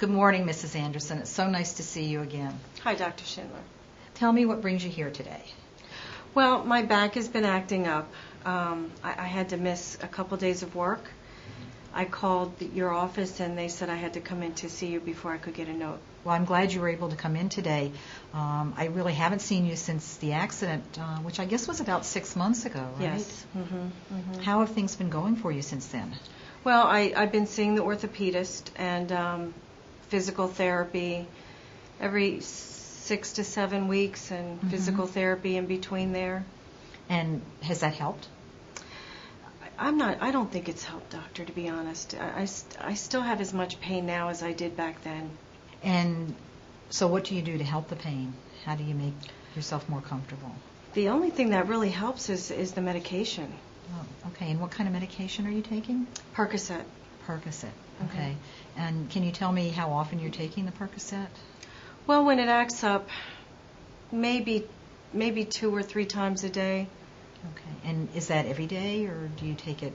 Good morning, Mrs. Anderson. It's so nice to see you again. Hi, Dr. Schindler. Tell me what brings you here today. Well, my back has been acting up. Um, I, I had to miss a couple days of work. I called the, your office and they said I had to come in to see you before I could get a note. Well, I'm glad you were able to come in today. Um, I really haven't seen you since the accident, uh, which I guess was about six months ago, right? Yes. Mm-hmm, mm-hmm. How have things been going for you since then? Well, I, I've been seeing the orthopedist and um, physical therapy every six to seven weeks and Mhm. physical therapy in between there. And has that helped? I- I'm not, I don't think it's helped, doctor, to be honest. I, I I still have as much pain now as I did back then. And so, what do you do to help the pain? How do you make yourself more comfortable? The only thing that really helps is, is the medication, Oh, okay. And what kind of medication are you taking? Percocet. Percocet. Okay. And can you tell me how often you're taking the Percocet? Well, when it acts up, maybe maybe two or three times a day. Okay. And is that every day, or do you take it?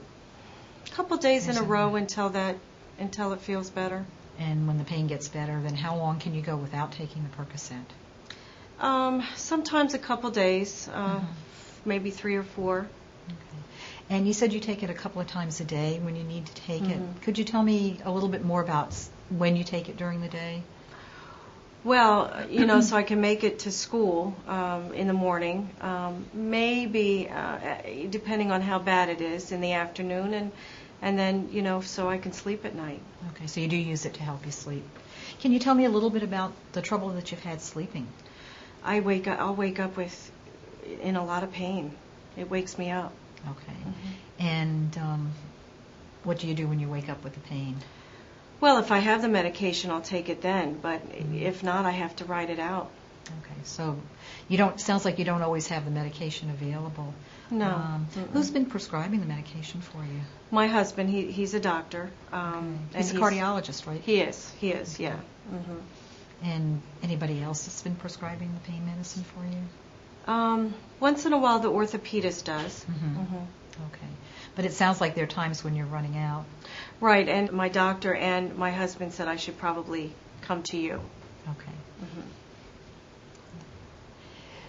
A couple days in a row until that until it feels better. And when the pain gets better, then how long can you go without taking the Percocet? Um, sometimes a couple days, uh, Mhm. maybe three or four. Okay. And you said you take it a couple of times a day when you need to take Mhm. it. Could you tell me a little bit more about when you take it during the day? Well, you know, so I can make it to school um, in the morning. Um, maybe, uh, depending on how bad it is, in the afternoon, and and then you know, so I can sleep at night. Okay, so you do use it to help you sleep. Can you tell me a little bit about the trouble that you've had sleeping? I wake up. I'll wake up with in a lot of pain. It wakes me up. Okay. Mhm. And um, what do you do when you wake up with the pain? Well, if I have the medication, I'll take it then. But Mhm. if not, I have to write it out. Okay, so you don't. Sounds like you don't always have the medication available. No. Um, who's been prescribing the medication for you? My husband, he he's a doctor. Um, Okay. He's a cardiologist, right? He is. He is. Yeah. hmm And anybody else that's been prescribing the pain medicine for you? Um, once in a while, the orthopedist does. Mhm. Mhm. Okay. But it sounds like there are times when you're running out. Right, and my doctor and my husband said I should probably come to you. Okay. Mhm.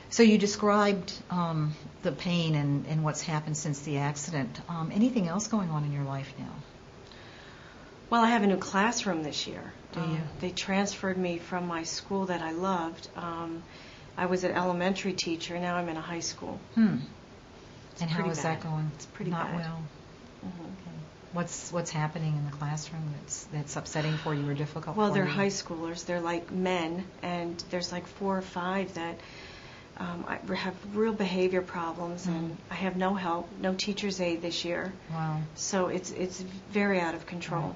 So you described um, the pain and, and what's happened since the accident. Um, anything else going on in your life now? Well, I have a new classroom this year. Do Um, you? They transferred me from my school that I loved. I was an elementary teacher. Now I'm in a high school. Hmm. And how is is that going? It's pretty Not bad. well. Mhm. Okay. What's what's happening in the classroom that's that's upsetting for you or difficult? Well, they're you? high schoolers. They're like men, and there's like four or five that um, I have real behavior problems, and Mm. I have no help, no teacher's aide this year. Wow. So it's it's very out of control.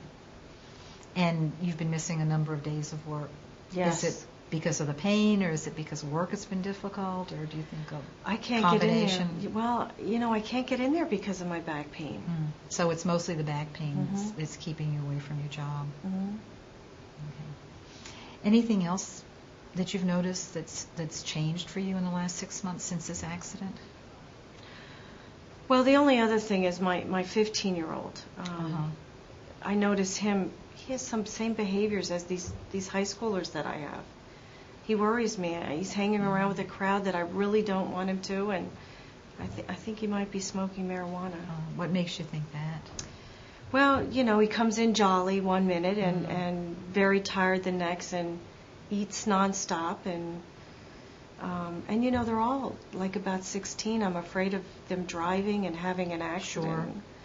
And you've been missing a number of days of work. Yes. Is it because of the pain, or is it because work has been difficult, or do you think of? I can't get in Combination. there. Well, you know, I can't get in there because of my back pain. Hmm. So it's mostly the back pain that's, Mhm. that's keeping you away from your job. Mhm. Okay. Anything else that you've noticed that's that's changed for you in the last six months since this accident? Well, the only other thing is my my 15 year old. Um, Uh-huh. I notice him. He has some same behaviors as these these high schoolers that I have. He worries me. He's hanging around with a crowd that I really don't want him to, and I, th- I think he might be smoking marijuana. Uh, what makes you think that? Well, you know, he comes in jolly one minute and, Mhm. and very tired the next and eats nonstop and um, and you know they're all like about 16. I'm afraid of them driving and having an accident.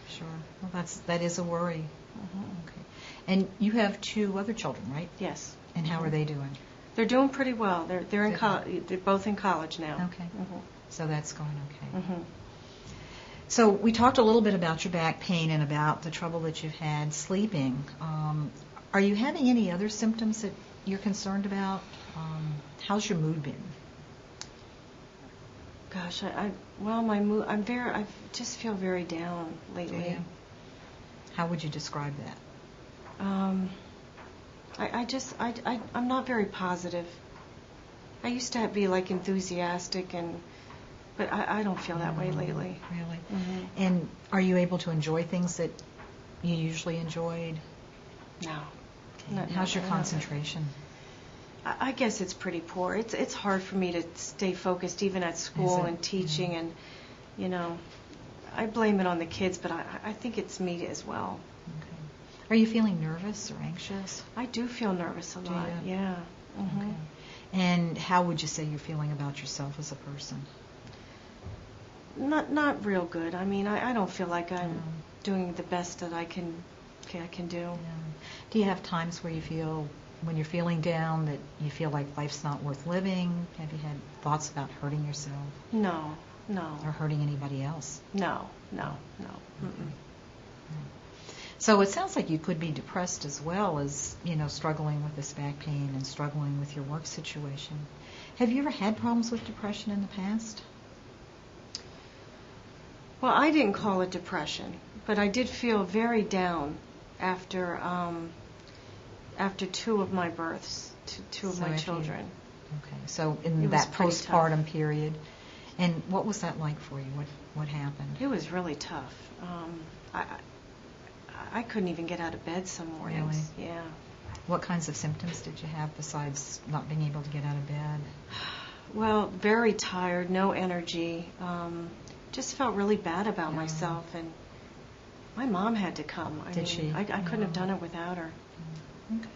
Sure. Sure. Well, that's that is a worry. Mhm. Okay. And you have two other children, right? Yes. And how are they doing? They're doing pretty well. They're they're in Good. co- they're both in college now. Okay. Mhm. So that's going okay. Mhm. So we talked a little bit about your back pain and about the trouble that you've had sleeping. Um, are you having any other symptoms that you're concerned about? Um, how's your mood been? Gosh, I, I well my mood I'm very I just feel very down Do lately. How would you describe that? Um, I, I just, I, I, I'm not very positive. I used to be like enthusiastic and, but I, I don't feel that way Mm, lately. Really? Mhm. And are you able to enjoy things that you usually enjoyed? No. Not- How's your not- concentration? I I guess it's pretty poor. It's it's hard for me to stay focused even at school it? and teaching, Yeah. and you know, I blame it on the kids, but I I think it's me as well. Okay. Are you feeling nervous or anxious? I do feel nervous a Do lot. you? Yeah. hmm Okay. And how would you say you're feeling about yourself as a person? Not not real good. I mean, I, I don't feel like I'm Mm. doing the best that I can okay, I can do. Yeah. Do you have times where you feel, when you're feeling down, that you feel like life's not worth living? Have you had thoughts about hurting yourself No, no, or hurting anybody else? no, no, no. Mm-mm. So it sounds like you could be depressed as well as, you know, struggling with this back pain and struggling with your work situation. Have you ever had problems with depression in the past? Well, I didn't call it depression, but I did feel very down after um, after two of my births, two, two of So my after you- children. Okay, so in It that tough. postpartum period, and what was that like for you? What what happened? It was really tough. Um, I, I couldn't even get out of bed some mornings. Yeah. What kinds of symptoms did you have besides not being able to get out of bed? Well, very tired, no energy. Um, just felt really bad about Yeah. myself, and my mom had to come. I Did mean, she? I, I couldn't have done it without her. Okay.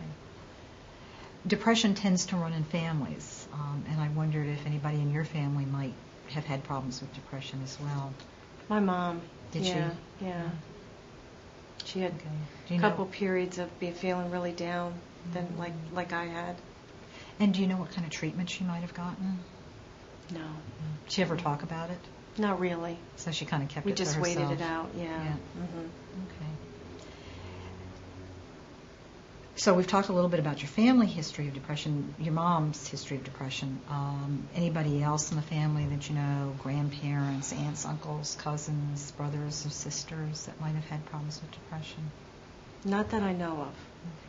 Depression tends to run in families, um, and I wondered if anybody in your family might have had problems with depression as well. My mom. Did she? yeah, Yeah. She had Okay. A couple know, periods of be feeling really down, than Mhm. like like I had. and do you know what kind of treatment she might have gotten? No, Did she ever talk about it? not really. So she kind of kept We it to just waited it out. Yeah. Yeah. Mm-hmm. Okay. So we've talked a little bit about your family history of depression, your mom's history of depression. Um, anybody else in the family that you know, grandparents, aunts, uncles, cousins, brothers or sisters that might have had problems with depression? Not that I know of.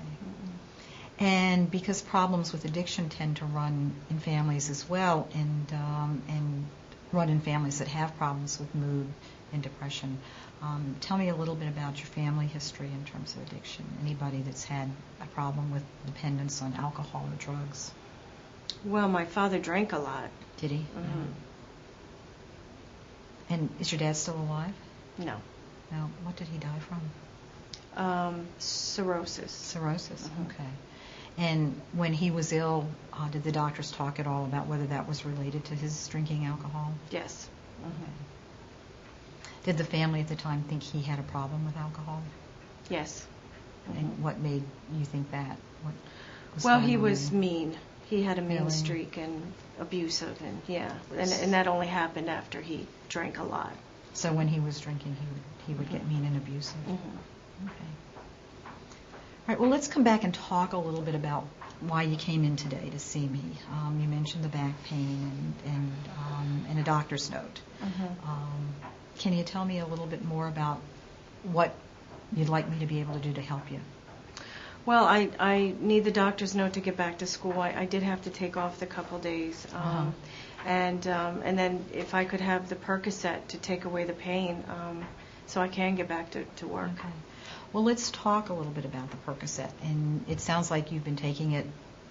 Okay. And because problems with addiction tend to run in families as well, and um, and run in families that have problems with mood and depression, um, tell me a little bit about your family history in terms of addiction. Anybody that's had a problem with dependence on alcohol or drugs? Well, my father drank a lot. Did he? Mm-hmm. And is your dad still alive? No. No. What did he die from? Um, cirrhosis. Cirrhosis. Mhm. Okay. And when he was ill, uh, did the doctors talk at all about whether that was related to his drinking alcohol? Yes. Mhm. Did the family at the time think he had a problem with alcohol? Yes. And what made you think that? What was Well, he was mean. He had a mean Really? streak and abusive, and yeah, and and that only happened after he drank a lot. So when he was drinking, he would he would get Mhm. mean and abusive. Mhm. Okay. All right. Well, let's come back and talk a little bit about why you came in today to see me. Um, you mentioned the back pain and and um, and a doctor's note. Mhm. Um, can you tell me a little bit more about what you'd like me to be able to do to help you? Well, I, I need the doctor's note to get back to school. I, I did have to take off the couple days. Um, Uh-huh. And um, and then if I could have the Percocet to take away the pain, um, so I can get back to, to work. Okay. Well, let's talk a little bit about the Percocet. And it sounds like you've been taking it,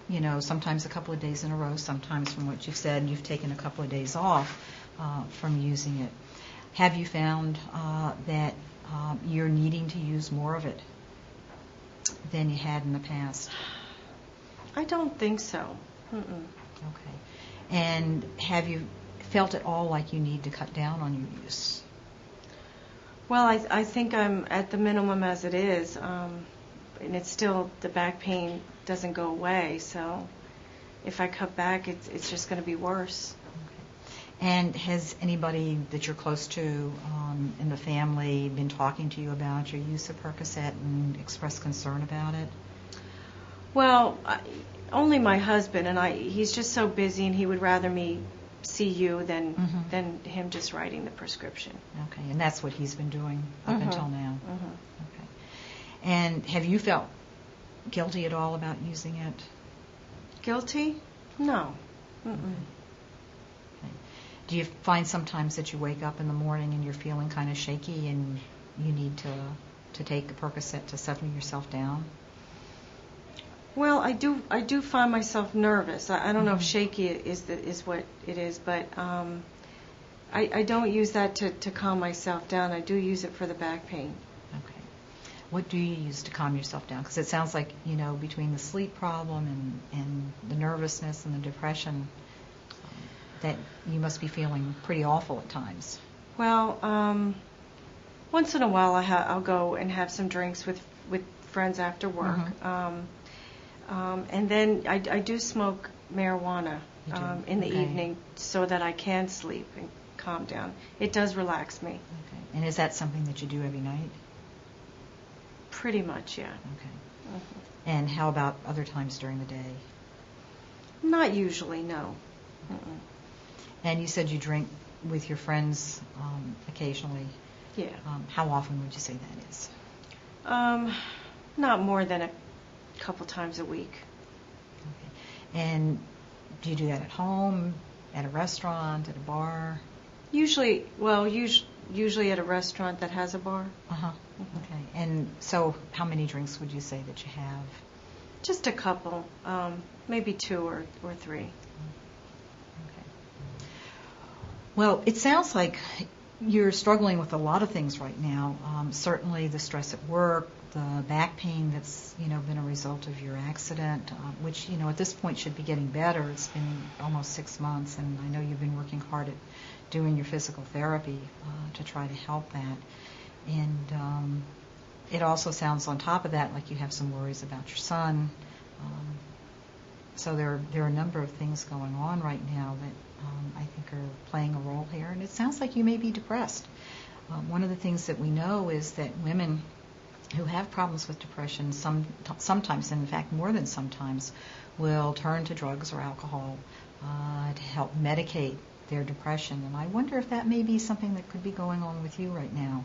you know, sometimes a couple of days in a row, sometimes from what you've said, you've taken a couple of days off uh, from using it. Have you found uh, that um, you're needing to use more of it than you had in the past? I don't think so. Mm-mm. Okay. And have you felt at all like you need to cut down on your use? Well, I, I think I'm at the minimum as it is, um, and it's still the back pain doesn't go away. So if I cut back, it's it's just going to be worse. And has anybody that you're close to um, in the family been talking to you about your use of Percocet and expressed concern about it? Well, I, only my husband, and I. He's just so busy, and he would rather me see you than Mhm. than him just writing the prescription. Okay, and that's what he's been doing up Mhm. until now. Mhm. Okay. And have you felt guilty at all about using it? Guilty? No. Mm-mm. Okay. Do you find sometimes that you wake up in the morning and you're feeling kind of shaky and you need to to take a Percocet to settle yourself down? Well, I do. I do find myself nervous. I, I don't know if Mhm. shaky is the, is what it is, but um, I, I don't use that to, to calm myself down. I do use it for the back pain. Okay. What do you use to calm yourself down? Because it sounds like, you know, between the sleep problem and, and the nervousness and the depression, that you must be feeling pretty awful at times. Well, um, once in a while, I ha- I'll go and have some drinks with with friends after work, Mhm. um, um, and then I, I do smoke marijuana You do? um, in the Okay. evening so that I can sleep and calm down. It does relax me, Okay. And is that something that you do every night? pretty much. Yeah. Okay. Mhm. And how about other times during the day? Not usually, no. Mm-mm. And you said you drink with your friends um, occasionally. Yeah. Um, how often would you say that is? Um, not more than a couple times a week. Okay. And do you do that at home, at a restaurant, at a bar? Usually, well, us- usually at a restaurant that has a bar. Uh huh. Mhm. Okay. And so, how many drinks would you say that you have? Just a couple, um, maybe two or, or three. Okay. Well, it sounds like you're struggling with a lot of things right now. Um, certainly, the stress at work, the back pain that's you know been a result of your accident, uh, which you know at this point should be getting better. It's been almost six months, and I know you've been working hard at doing your physical therapy uh, to try to help that. And um, it also sounds on top of that like you have some worries about your son. Um, so there, there are a number of things going on right now that um, I think are playing a role here, and it sounds like you may be depressed. Um, one of the things that we know is that women who have problems with depression, some, sometimes, and in fact more than sometimes, will turn to drugs or alcohol uh, to help medicate their depression. And I wonder if that may be something that could be going on with you right now.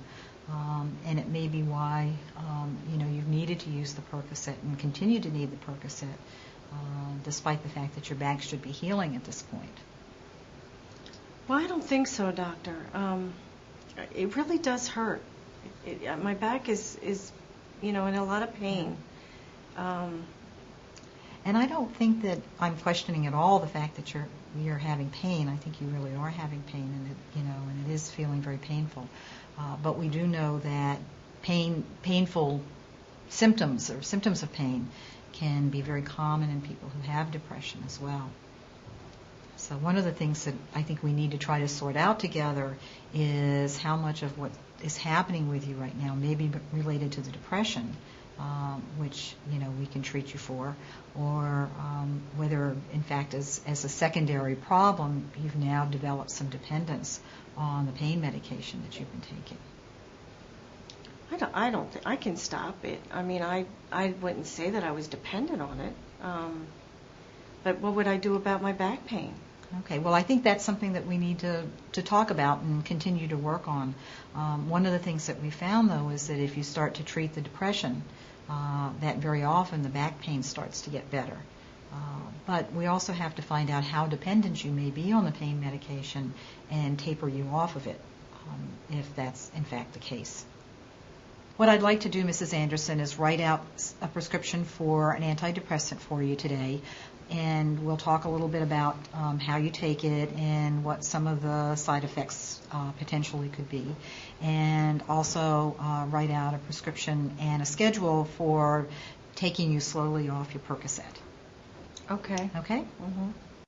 Um, and it may be why um, you know you've needed to use the Percocet and continue to need the Percocet, uh, despite the fact that your back should be healing at this point. Well, I don't think so, doctor. Um, it really does hurt. It, it, my back is, is, you know, in a lot of pain. Um, And I don't think that I'm questioning at all the fact that you're you're having pain. I think you really are having pain, and it, you know, and it is feeling very painful. Uh, but we do know that pain, painful symptoms or symptoms of pain can be very common in people who have depression as well. So one of the things that I think we need to try to sort out together is how much of what is happening with you right now may be related to the depression, um, which you know we can treat you for, or um, whether in fact as, as a secondary problem you've now developed some dependence on the pain medication that you've been taking. I don't, I don't think I can stop it. I mean, I, I wouldn't say that I was dependent on it. Um, but what would I do about my back pain? Okay, well, I think that's something that we need to, to talk about and continue to work on. Um, one of the things that we found, though, is that if you start to treat the depression, uh, that very often the back pain starts to get better. Uh, but we also have to find out how dependent you may be on the pain medication and taper you off of it, um, if that's in fact the case. What I'd like to do, Mrs. Anderson, is write out a prescription for an antidepressant for you today, and we'll talk a little bit about um, how you take it and what some of the side effects uh, potentially could be, and also uh, write out a prescription and a schedule for taking you slowly off your Percocet. Okay. Okay? hmm